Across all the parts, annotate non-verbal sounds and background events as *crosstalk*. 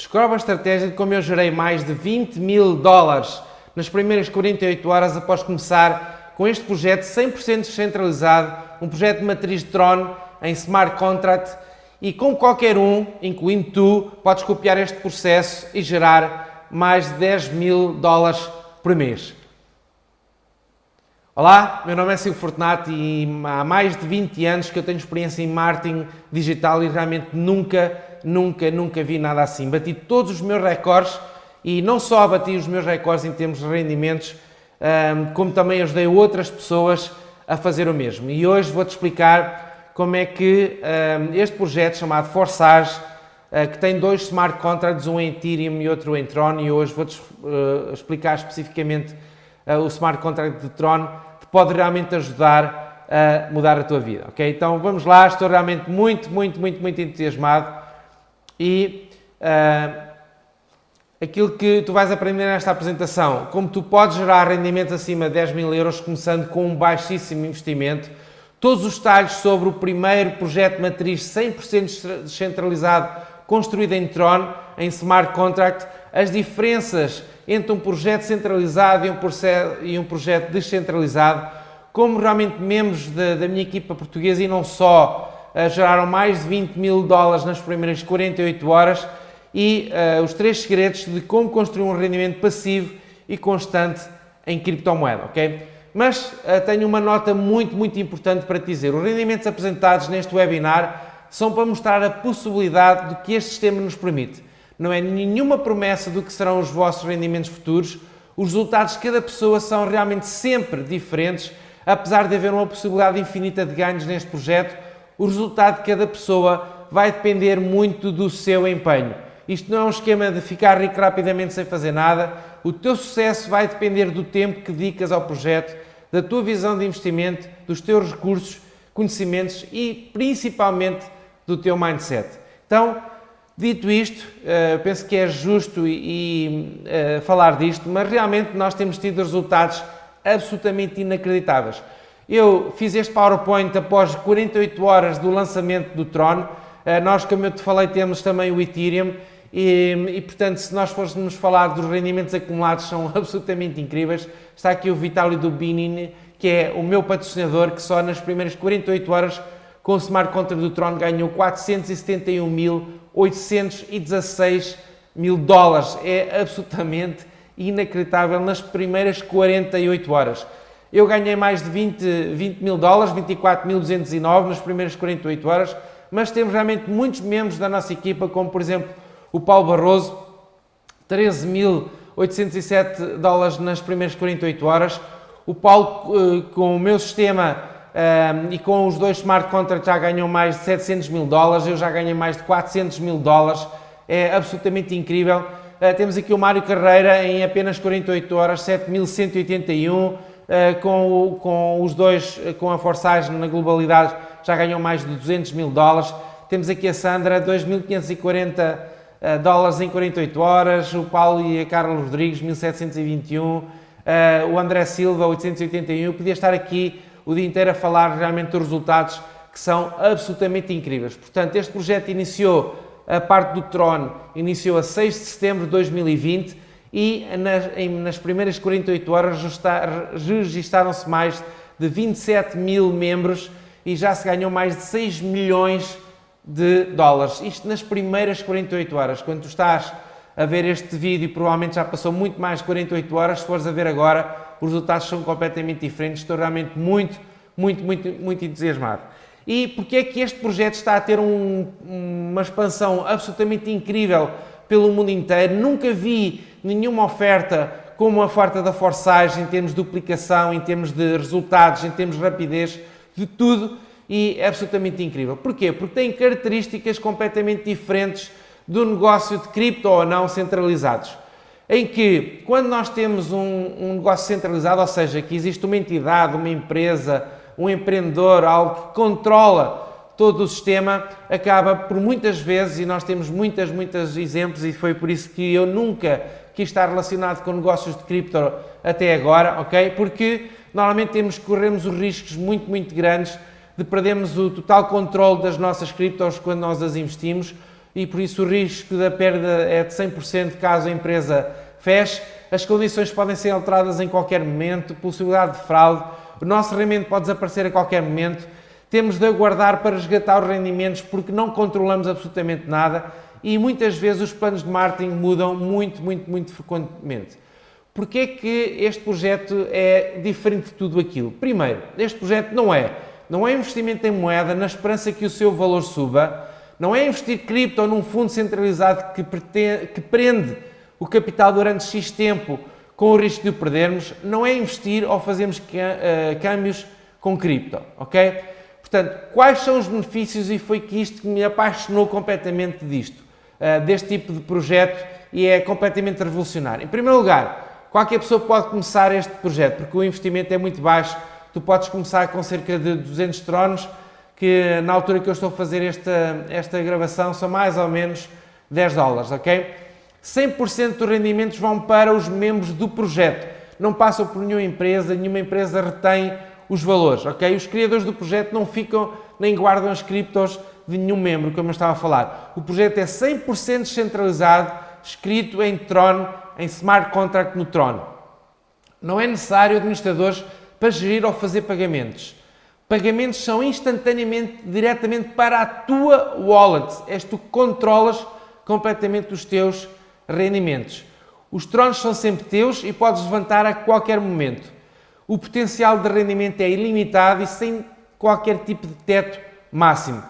Descobre a estratégia de como eu gerei mais de 20 mil dólares nas primeiras 48 horas após começar com este projeto 100% descentralizado, um projeto de matriz de Tron em Smart Contract e com qualquer um, incluindo tu, podes copiar este processo e gerar mais de 10 mil dólares por mês. Olá, meu nome é Silvio Fortunato e há mais de 20 anos que eu tenho experiência em marketing digital e realmente nunca, nunca, nunca vi nada assim. Bati todos os meus recordes e não só bati os meus recordes em termos de rendimentos, como também ajudei outras pessoas a fazer o mesmo. E hoje vou-te explicar como é que este projeto chamado Forsage, ah, que tem dois smart contracts, um em Ethereum e outro em Tron, e hoje vou-te ah, explicar especificamente ah, o smart contract de Tron, que pode realmente ajudar a mudar a tua vida, ok? Então vamos lá, estou realmente muito, muito, muito, muito entusiasmado e uh, aquilo que tu vais aprender nesta apresentação, como tu podes gerar rendimentos acima de 10 mil euros começando com um baixíssimo investimento, todos os detalhes sobre o primeiro projeto matriz 100% descentralizado construído em Tron, em Smart Contract, as diferenças entre um projeto centralizado e um, e um projeto descentralizado, como realmente membros da, da minha equipa portuguesa e não só, geraram mais de 20 mil dólares nas primeiras 48 horas, e uh, os três segredos de como construir um rendimento passivo e constante em criptomoeda, ok? Mas uh, tenho uma nota muito, muito importante para te dizer. Os rendimentos apresentados neste webinar são para mostrar a possibilidade do que este sistema nos permite. Não é nenhuma promessa do que serão os vossos rendimentos futuros. Os resultados de cada pessoa são realmente sempre diferentes, apesar de haver uma possibilidade infinita de ganhos neste projeto. O resultado de cada pessoa vai depender muito do seu empenho. Isto não é um esquema de ficar rico rapidamente sem fazer nada. O teu sucesso vai depender do tempo que dedicas ao projeto, da tua visão de investimento, dos teus recursos, conhecimentos e principalmente do teu mindset. Então, dito isto, eh, penso que é justo e, uh, falar disto, mas realmente nós temos tido resultados absolutamente inacreditáveis. Eu fiz este PowerPoint após 48 horas do lançamento do Tron. Uh, nós, como eu te falei, temos também o Ethereum e, e, portanto, se nós fôssemos falar dos rendimentos acumulados, são *laughs* absolutamente incríveis. Está aqui o Vitálio Dubinin, que é o meu patrocinador, que só nas primeiras 48 horas, com o Smart Contract do Tron, ganhou 471.816 mil dólares. É absolutamente inacreditável nas primeiras 48 horas. Eu ganhei mais de 20, 20 mil dólares, 24.209 nas primeiras 48 horas, mas temos realmente muitos membros da nossa equipa, como por exemplo o Paulo Barroso, 13.807 dólares nas primeiras 48 horas. O Paulo, eh, com o meu sistema eh, e com os dois smart contracts, já ganhou mais de 700 mil dólares. Eu já ganhei mais de 400 mil dólares. É absolutamente incrível. Eh, temos aqui o Mário Carreira em apenas 48 horas, 7.181. Com, com os dois, com a Forsage na globalidade, já ganhou mais de 200 mil dólares. Temos aqui a Sandra, 2.540 uh, dólares em 48 horas, o Paulo e a Carlos Rodrigues, 1721, uh, o André Silva, 881. Eu podia estar aqui o dia inteiro a falar realmente dos resultados que são absolutamente incríveis. Portanto, este projeto iniciou, a parte do Tron, iniciou a 6 de setembro de 2020 e nas, em, nas primeiras 48 horas registaram-se mais de 27 mil membros e já se ganhou mais de 6 milhões de dólares. Isto nas primeiras 48 horas. Quando tu estás a ver este vídeo, provavelmente já passou muito mais de 48 horas, se fores a ver agora, os resultados são completamente diferentes. Estou realmente muito, muito, muito, muito entusiasmado. E porque é que este projeto está a ter um, uma expansão absolutamente incrível pelo mundo inteiro? Nunca vi nenhuma oferta como a oferta da Forsage em termos de duplicação, em termos de resultados, em termos de rapidez, de tudo e é absolutamente incrível. Porquê? Porque tem características completamente diferentes do negócio de cripto ou não centralizados. Em que, quando nós temos um, um negócio centralizado, ou seja, que existe uma entidade, uma empresa, um empreendedor, algo que controla todo o sistema, acaba por muitas vezes, e nós temos muitas, muitos exemplos, e foi por isso que eu nunca quis estar relacionado com negócios de cripto até agora, ok? Porque normalmente temos, corremos os riscos muito, muito grandes de perdermos o total controle das nossas criptos quando nós as investimos, e por isso o risco da perda é de 100% caso a empresa feche. As condições podem ser alteradas em qualquer momento, possibilidade de fraude, o nosso rendimento pode desaparecer a qualquer momento. Temos de aguardar para resgatar os rendimentos porque não controlamos absolutamente nada e muitas vezes os planos de marketing mudam muito, muito, muito frequentemente. Porquê é que este projeto é diferente de tudo aquilo? Primeiro, este projeto não é, não é investimento em moeda na esperança que o seu valor suba, não é investir cripto num fundo centralizado que, pretende, que prende o capital durante X tempo com o risco de o perdermos, não é investir ou fazermos eh, câmbios com cripto, ok? Portanto, quais são os benefícios e foi que isto que me apaixonou completamente disto, eh, deste tipo de projeto e é completamente revolucionário. Em primeiro lugar, qualquer pessoa pode começar este projeto porque o investimento é muito baixo, tu podes começar com cerca de 200 tronos, que na altura que eu estou a fazer esta, esta gravação são mais ou menos 10 dólares, ok? 100% dos rendimentos vão para os membros do projeto, não passam por nenhuma empresa, nenhuma empresa retém os valores, ok? Os criadores do projeto não ficam nem guardam as criptos de nenhum membro, como eu estava a falar. O projeto é 100% descentralizado, escrito em Tron, em smart contract no Tron. Não é necessário administradores para gerir ou fazer pagamentos. Pagamentos são instantaneamente, diretamente para a tua wallet. És tu que controlas completamente os teus rendimentos. Os tronos são sempre teus e podes levantar a qualquer momento. O potencial de rendimento é ilimitado e sem qualquer tipo de teto máximo.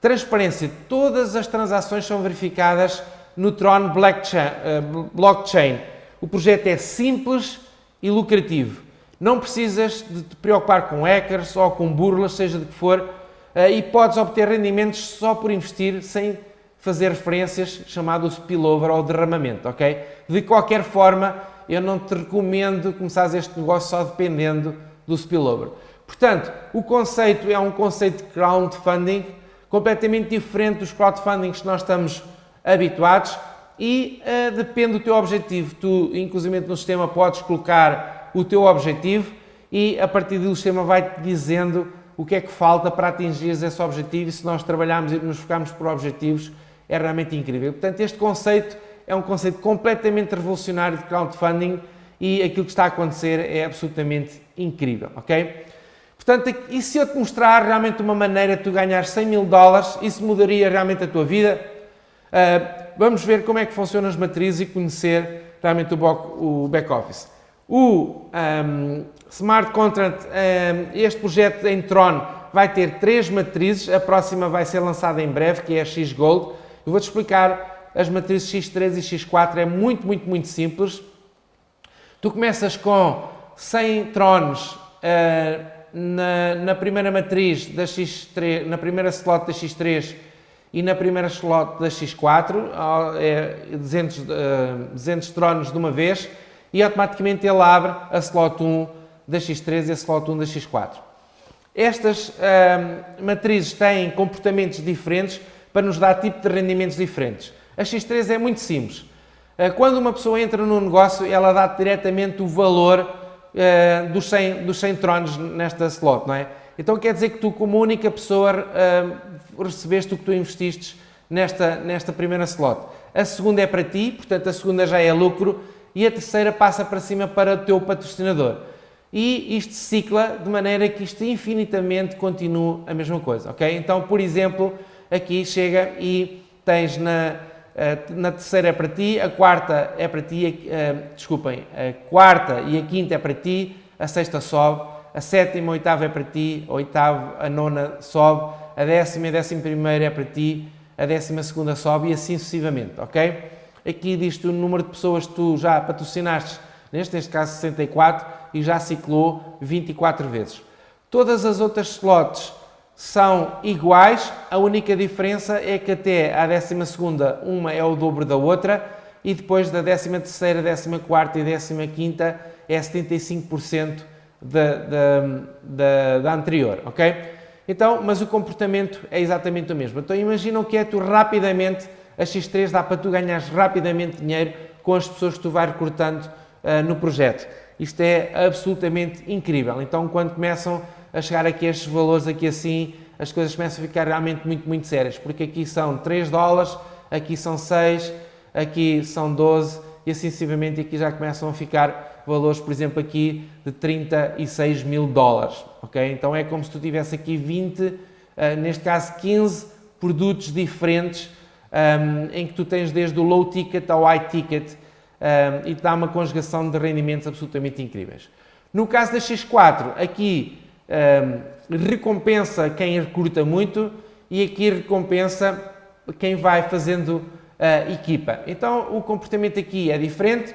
Transparência. Todas as transações são verificadas no Tron eh, Blockchain. O projeto é simples e lucrativo. Não precisas de te preocupar com hackers ou com burlas, seja de que for, eh, e podes obter rendimentos só por investir sem fazer referências chamado spillover ou derramamento, ok? De qualquer forma, eu não te recomendo começar este negócio só dependendo do spillover. Portanto, o conceito é um conceito de crowdfunding completamente diferente dos crowdfundings que nós estamos habituados e uh, depende do teu objetivo. Tu, inclusive no sistema, podes colocar o teu objetivo e a partir do sistema vai-te dizendo o que é que falta para atingir esse objetivo e se nós trabalharmos e nos focarmos por objetivos, é realmente incrível. Portanto, este conceito é um conceito completamente revolucionário de crowdfunding e aquilo que está a acontecer é absolutamente incrível, ok? Portanto, e se eu te mostrar realmente uma maneira de tu ganhar 100 mil dólares, isso mudaria realmente a tua vida? Uh, vamos ver como é que funcionam as matrizes e conhecer realmente o back-office. O um, Smart Contract, um, este projeto em Tron vai ter três matrizes, a próxima vai ser lançada em breve, que é a X-Gold, eu vou-te explicar as matrizes X3 e X4, é muito, muito, muito simples. Tu começas com 100 tronos uh, na, na, primeira matriz da X3, na primeira slot da X3 e na primeira slot da X4, é 200, uh, 200 tronos de uma vez, e automaticamente ele abre a slot 1 da X3 e a slot 1 da X4. Estas uh, matrizes têm comportamentos diferentes, para nos dar tipo de rendimentos diferentes. A X3 é muito simples. Eh, quando uma pessoa entra num negócio, ela dá diretamente o valor uh, dos, 100, dos 100 tronos nesta slot, não é? Então quer dizer que tu, como única pessoa, uh, recebeste o que tu investiste nesta, nesta primeira slot. A segunda é para ti, portanto a segunda já é lucro, e a terceira passa para cima para o teu patrocinador. E isto cicla de maneira que isto infinitamente continue a mesma coisa, ok? Então, por exemplo, aqui chega e tens na, eh, na terceira é para ti, a quarta é para ti, uh, desculpem, a quarta e a quinta é para ti, a sexta sobe, a sétima, a oitava é para ti, a oitava, a nona sobe, a décima e a décima primeira é para ti, a décima segunda sobe e assim sucessivamente, ok? Aqui diz-te o número de pessoas que tu já patrocinaste, neste, neste caso 64, e já ciclou 24 vezes. Todas as outras slots são iguais, a única diferença é que até à 12 uma é o dobro da outra e depois da 13 terceira, 14 quarta e 15 quinta é 75% da, da, da, da anterior, ok? Então, mas o comportamento é exatamente o mesmo. Então imaginam que é tu rapidamente, a X3 dá para tu ganhares rapidamente dinheiro com as pessoas que tu vais recrutando uh, no projeto. Isto é absolutamente incrível. Então, quando começam a chegar aqui a estes valores aqui assim, as coisas começam a ficar realmente muito, muito sérias, porque aqui são 3 dólares aqui são 6, aqui são 12 e assim sucessivamente aqui já começam a ficar valores, por exemplo, aqui de 36 mil dólares, ok? Então é como se tu tivesse aqui 20, uh, neste caso 15 produtos diferentes um, em que tu tens desde o low ticket ao high ticket um, e te dá uma conjugação de rendimentos absolutamente incríveis. No caso da X4, aqui recompensa quem recruta muito e aqui recompensa quem vai fazendo uh, equipa. Então o comportamento aqui é diferente.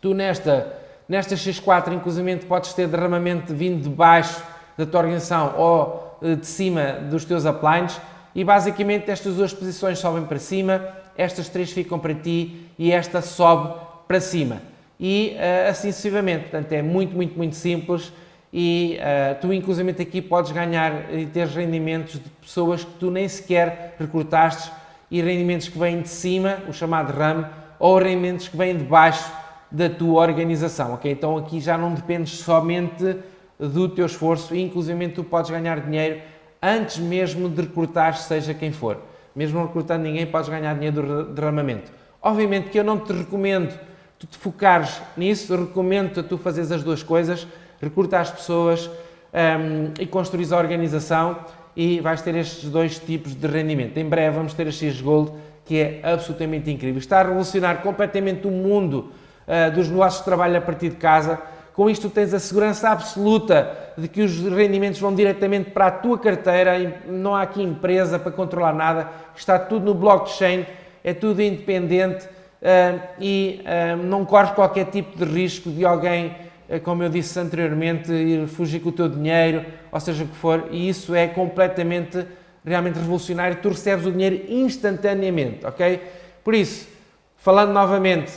Tu nesta, nesta X4, inclusive, podes ter derramamento vindo de baixo da tua organização ou uh, de cima dos teus uplines e basicamente estas duas posições sobem para cima, estas três ficam para ti e esta sobe para cima. E uh, assim sucessivamente. Portanto, é muito, muito, muito simples e uh, tu inclusive aqui podes ganhar e ter rendimentos de pessoas que tu nem sequer recrutaste e rendimentos que vêm de cima, o chamado RAM, ou rendimentos que vêm de baixo da tua organização, ok? Então aqui já não dependes somente do teu esforço e inclusive tu podes ganhar dinheiro antes mesmo de recrutar seja quem for. Mesmo não recrutando ninguém, podes ganhar dinheiro do derramamento. Obviamente que eu não te recomendo tu te focares nisso, recomendo-te a tu fazeres as duas coisas, recrutar as pessoas um, e construir a organização e vais ter estes dois tipos de rendimento. Em breve vamos ter a X Gold, que é absolutamente incrível. Está a revolucionar completamente o mundo uh, dos negócios de trabalho a partir de casa. Com isto tens a segurança absoluta de que os rendimentos vão diretamente para a tua carteira, não há aqui empresa para controlar nada, está tudo no blockchain, é tudo independente uh, e uh, não corres qualquer tipo de risco de alguém como eu disse anteriormente, ir fugir com o teu dinheiro, ou seja o que for, e isso é completamente, realmente revolucionário, tu recebes o dinheiro instantaneamente, ok? Por isso, falando novamente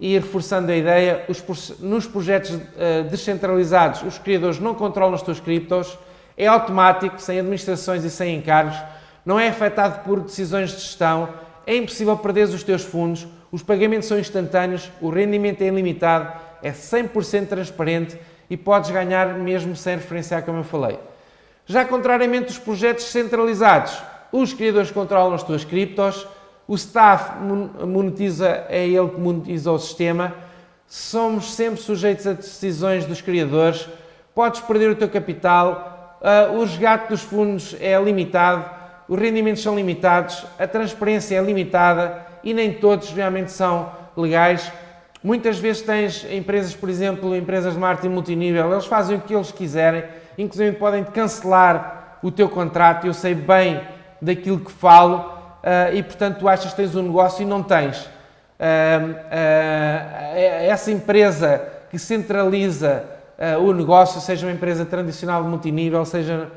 e reforçando a ideia, os, nos projetos uh, descentralizados, os criadores não controlam os teus criptos, é automático, sem administrações e sem encargos, não é afetado por decisões de gestão, é impossível perder os teus fundos, os pagamentos são instantâneos, o rendimento é ilimitado, é 100% transparente e podes ganhar mesmo sem referenciar, como eu falei. Já contrariamente dos projetos centralizados, os criadores controlam as tuas criptos, o staff monetiza, é ele que monetiza o sistema, somos sempre sujeitos a decisões dos criadores, podes perder o teu capital, uh, o resgate dos fundos é limitado, os rendimentos são limitados, a transparência é limitada e nem todos realmente são legais. Muitas vezes tens empresas, por exemplo, empresas de marketing multinível, eles fazem o que eles quiserem, inclusive podem cancelar o teu contrato, eu sei bem daquilo que falo, uh, e portanto tu achas que tens um negócio e não tens. Uh, uh, essa empresa que centraliza o negócio, seja uma empresa tradicional de multinível, seja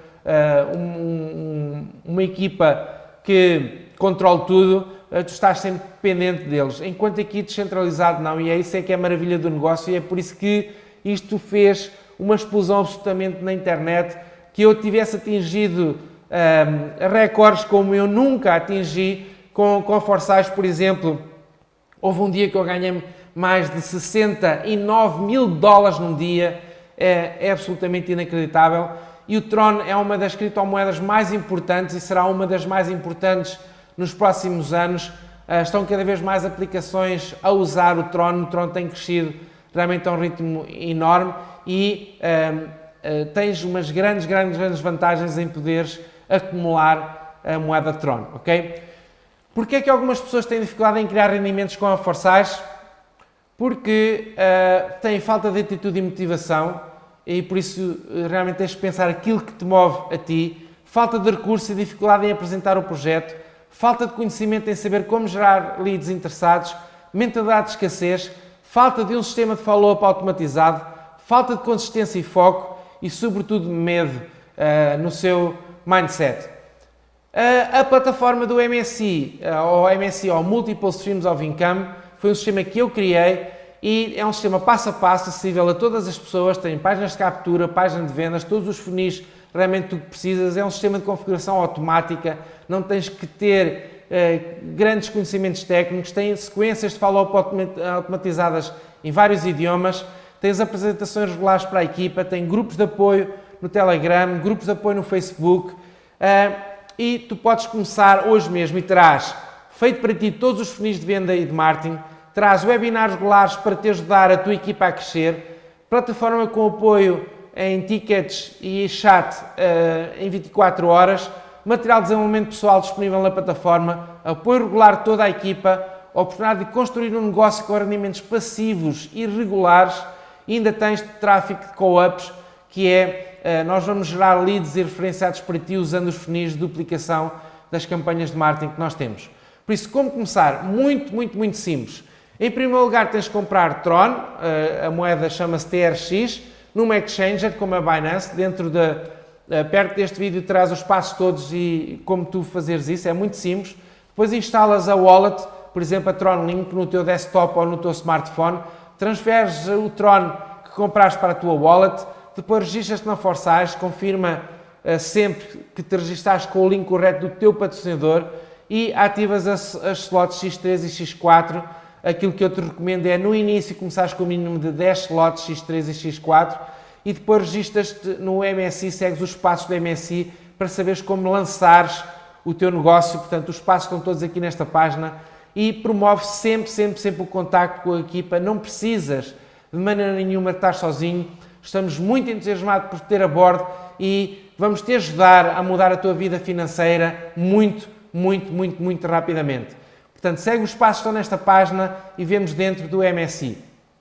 um, um, uma equipa que controle tudo, tu estás sempre dependente deles. Enquanto aqui descentralizado não, e é isso é que é a maravilha do negócio, e é por isso que isto fez uma explosão absolutamente na internet, que eu tivesse atingido um, ehm, recordes como eu nunca atingi com, com Forsage, por exemplo. Houve um dia que eu ganhei mais de 69 mil dólares num dia, é, é absolutamente inacreditável. E o Tron é uma das criptomoedas mais importantes e será uma das mais importantes nos próximos anos. Uh, estão cada vez mais aplicações a usar o Tron. O Tron tem crescido realmente a um ritmo enorme e uh, uh, tens umas grandes, grandes, grandes vantagens em poderes acumular a moeda Tron, ok? Porquê é que algumas pessoas têm dificuldade em criar rendimentos com a Forsage? Porque têm falta de atitude e motivação e por isso realmente tens de pensar aquilo que te move a ti, falta de recurso e dificuldade em apresentar o projeto, falta de conhecimento em saber como gerar leads interessados, mentalidade de escassez, falta de um sistema de follow-up automatizado, falta de consistência e foco e, sobretudo, medo uh, no seu mindset. Uh, a plataforma do MSI, uh, ou MSI, ou Multiple Streams of Income, foi um sistema que eu criei e é um sistema passo a passo, acessível a todas as pessoas, tem páginas de captura, páginas de vendas, todos os funis realmente o que precisas é um sistema de configuração automática, não tens que ter eh, grandes conhecimentos técnicos, tem sequências de follow-up automatizadas em vários idiomas, tens apresentações regulares para a equipa, tem grupos de apoio no Telegram, grupos de apoio no Facebook. Eh, e tu podes começar hoje mesmo e terás feito para ti todos os funis de venda e de marketing, traz webinars regulares para te ajudar a tua equipa a crescer, plataforma com apoio em tickets e chat uh, em 24 horas, material de desenvolvimento pessoal disponível na plataforma, apoio regular de toda a equipa, oportunidade de construir um negócio com rendimentos passivos e regulares e ainda tens tráfego de co-ups, que é, uh, nós vamos gerar leads e referenciados para ti usando os funis de duplicação das campanhas de marketing que nós temos. Por isso, como começar? Muito, muito, muito simples. Em primeiro lugar, tens de comprar Tron, uh, a moeda chama-se TRX, numa exchanger como a Binance, dentro de, uh, perto deste vídeo terás os passos todos e como tu fazeres isso, é muito simples. Depois instalas a wallet, por exemplo a Tron Link no teu desktop ou no teu smartphone, transferes o Tron que compraste para a tua wallet, depois registras-te na Forsage, confirma uh, sempre que te registaste com o link correto do teu patrocinador e ativas as, as slots X3 e X4 aquilo que eu te recomendo é no início começares com o mínimo de 10 slots X3 e X4 e depois registas-te no MSI, segues os passos do MSI para saberes como lançares o teu negócio. Portanto, os passos estão todos aqui nesta página e promove sempre, sempre, sempre o contacto com a equipa. Não precisas de maneira nenhuma estar sozinho. Estamos muito entusiasmados por ter a bordo e vamos te ajudar a mudar a tua vida financeira muito, muito, muito, muito rapidamente. Portanto, segue os passos que estão nesta página e vemos dentro do MSI.